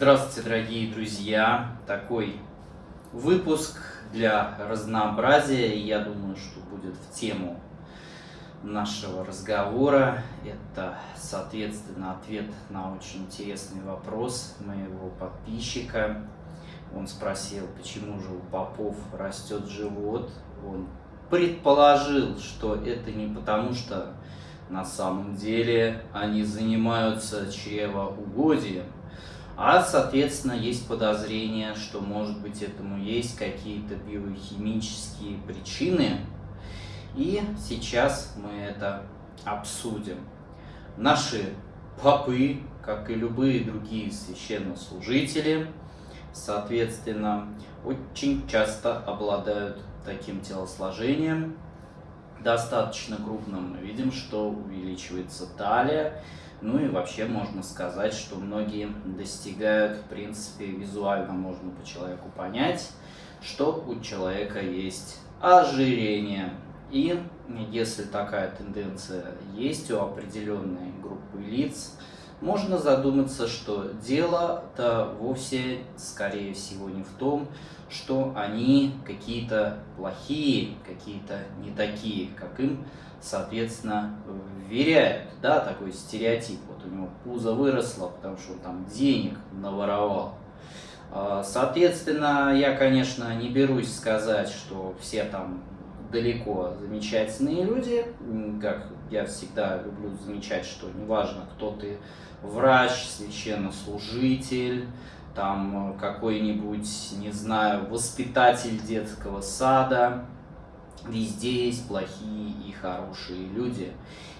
Здравствуйте, дорогие друзья! Такой выпуск для разнообразия, я думаю, что будет в тему нашего разговора. Это, соответственно, ответ на очень интересный вопрос моего подписчика. Он спросил, почему же у попов растет живот. Он предположил, что это не потому, что на самом деле они занимаются чревоугодием, а, соответственно, есть подозрение, что, может быть, этому есть какие-то биохимические причины. И сейчас мы это обсудим. Наши попы, как и любые другие священнослужители, соответственно, очень часто обладают таким телосложением, достаточно крупным. Мы видим, что увеличивается талия, ну и вообще можно сказать, что многие достигают, в принципе, визуально можно по человеку понять, что у человека есть ожирение. И если такая тенденция есть у определенной группы лиц, можно задуматься, что дело-то вовсе, скорее всего, не в том, что они какие-то плохие, какие-то не такие, как им соответственно, вверяют, да, такой стереотип. Вот у него пузо выросло, потому что он там денег наворовал. А, соответственно, я, конечно, не берусь сказать, что все там далеко замечательные люди, как я всегда люблю замечать, что неважно, кто ты, врач, священнослужитель, там какой-нибудь, не знаю, воспитатель детского сада, Везде есть плохие и хорошие люди.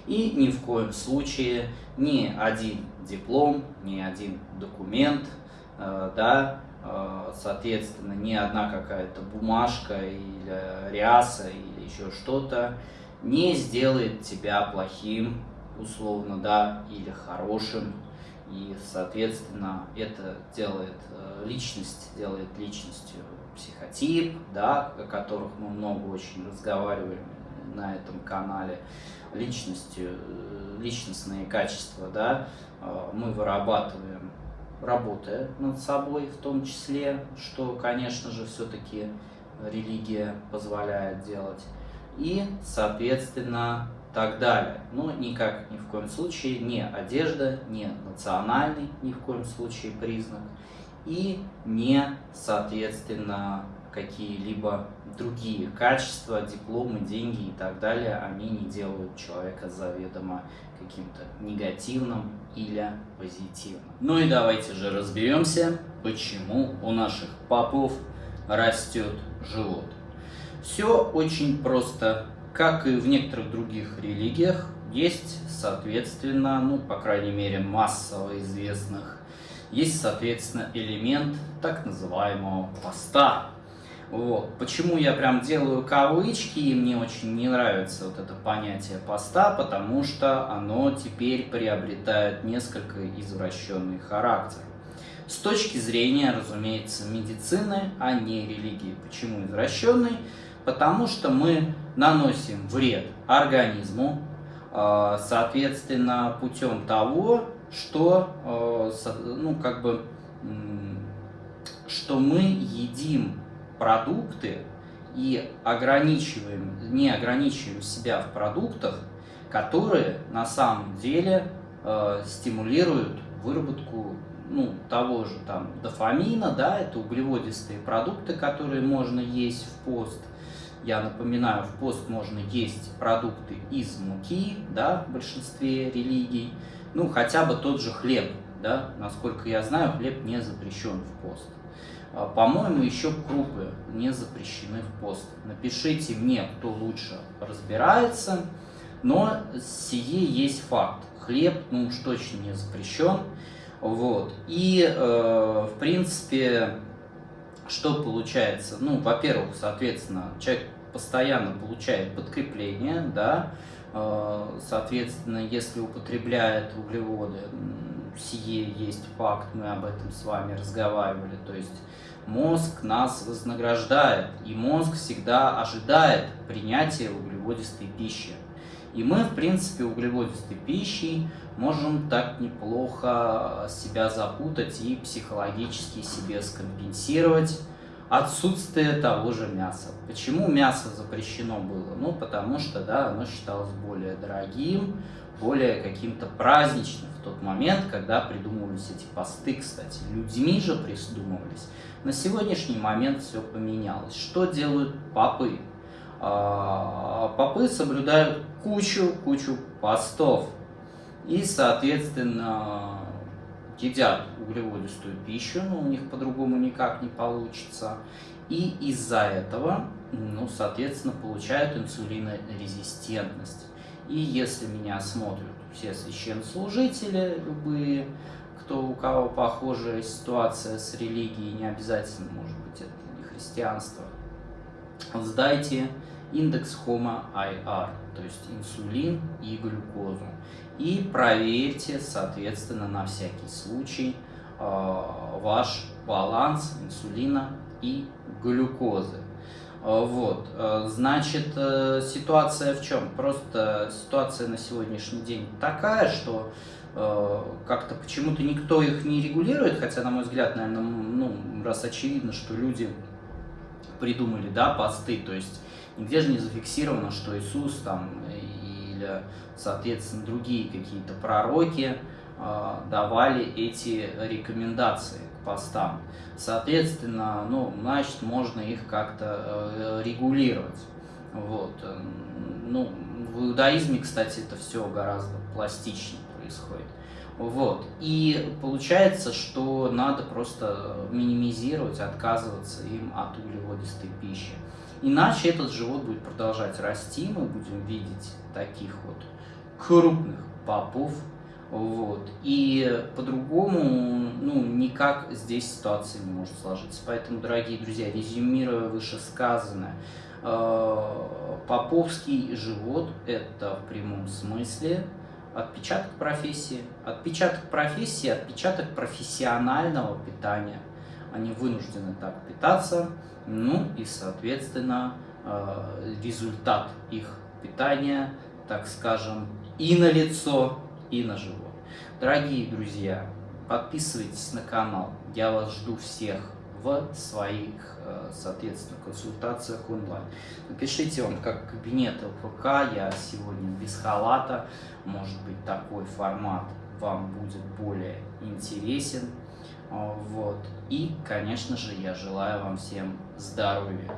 И ни в коем случае ни один диплом, ни один документ, э, да, э, соответственно, ни одна какая-то бумажка или ряса или еще что-то не сделает тебя плохим, условно, да, или хорошим. И, соответственно, это делает э, личность, делает личностью психотип, да, о которых мы много очень разговариваем на этом канале, личностью, э, личностные качества, да, э, мы вырабатываем, работая над собой в том числе, что, конечно же, все-таки религия позволяет делать, и, соответственно, так далее. Но никак, ни в коем случае, не одежда, не национальный, ни в коем случае признак, и не, соответственно, какие-либо другие качества, дипломы, деньги и так далее, они не делают человека заведомо каким-то негативным или позитивным. Ну и давайте же разберемся, почему у наших попов растет живот. Все очень просто. Как и в некоторых других религиях, есть, соответственно, ну, по крайней мере, массово известных есть, соответственно, элемент так называемого поста. Вот. Почему я прям делаю кавычки, и мне очень не нравится вот это понятие поста, потому что оно теперь приобретает несколько извращенный характер. С точки зрения, разумеется, медицины, а не религии. Почему извращенный? Потому что мы наносим вред организму, а, соответственно, путем того, что, э, ну, как бы, что мы едим продукты и ограничиваем, не ограничиваем себя в продуктах, которые на самом деле э, стимулируют выработку ну, того же там дофамина, да, это углеводистые продукты, которые можно есть в пост. Я напоминаю, в пост можно есть продукты из муки, да, в большинстве религий ну, хотя бы тот же хлеб, да, насколько я знаю, хлеб не запрещен в пост. А, по-моему, еще крупы не запрещены в пост. Напишите мне, кто лучше разбирается, но сие есть факт. Хлеб, ну уж точно не запрещен. Вот. И, э, в принципе, что получается? Ну, во-первых, соответственно, человек постоянно получает подкрепление, да, Э, соответственно, если употребляет углеводы, сие есть факт, мы об этом с вами разговаривали, то есть мозг нас вознаграждает, и мозг всегда ожидает принятия углеводистой пищи. И мы, в принципе, углеводистой пищей можем так неплохо себя запутать и психологически себе скомпенсировать отсутствие того же мяса. Почему мясо запрещено было? Ну, потому что, да, оно считалось более дорогим, более каким-то праздничным в тот момент, когда придумывались эти посты, кстати. Людьми же придумывались. На сегодняшний момент все поменялось. Что делают попы? А, попы соблюдают кучу-кучу постов. И, соответственно, едят углеводистую пищу, но у них по-другому никак не получится. И из-за этого, ну, соответственно, получают инсулинорезистентность. И если меня смотрят все священнослужители, любые, кто у кого похожая ситуация с религией, не обязательно, может быть, это не христианство, сдайте индекс HOMA IR, то есть инсулин и глюкозу. И проверьте, соответственно, на всякий случай э, ваш баланс инсулина и глюкозы. Э, вот, э, значит, ситуация в чем? Просто ситуация на сегодняшний день такая, что как-то почему-то никто их не регулирует, хотя, на мой взгляд, наверное, ну, раз очевидно, что люди придумали, да, посты, то есть Нигде же не зафиксировано, что Иисус там или, соответственно, другие какие-то пророки э, давали эти рекомендации к постам. Соответственно, ну, значит, можно их как-то э, регулировать. Вот. Ну, в иудаизме, кстати, это все гораздо пластичнее происходит. Вот. И получается, что надо просто минимизировать, отказываться им от углеводистой пищи. Иначе этот живот будет продолжать расти, мы будем видеть таких вот крупных попов, вот. И по-другому, ну, никак здесь ситуация не может сложиться. Поэтому, дорогие друзья, резюмируя вышесказанное, э, поповский живот – это в прямом смысле отпечаток профессии. Отпечаток профессии – отпечаток профессионального питания. Они вынуждены так питаться, ну и, соответственно, э, результат их питания, так скажем, и на лицо, и на живот. Дорогие друзья, подписывайтесь на канал. Я вас жду всех в своих, э, соответственно, консультациях онлайн. Напишите вам, как кабинет ЛПК, я сегодня без халата, может быть, такой формат вам будет более интересен. Вот. И, конечно же, я желаю вам всем здоровья.